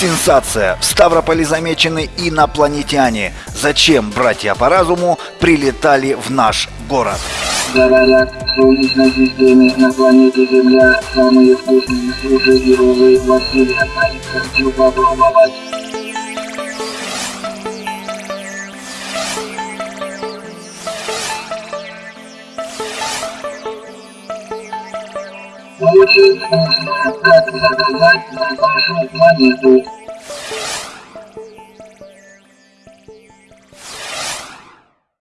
Сенсация! В Ставрополе замечены инопланетяне. Зачем братья по разуму прилетали в наш город? Говорят, в Солнечной системе на планете Земля самые вкусные суши во Вселенной. Хочу попробовать. Научить нас, как заказать нашу планету.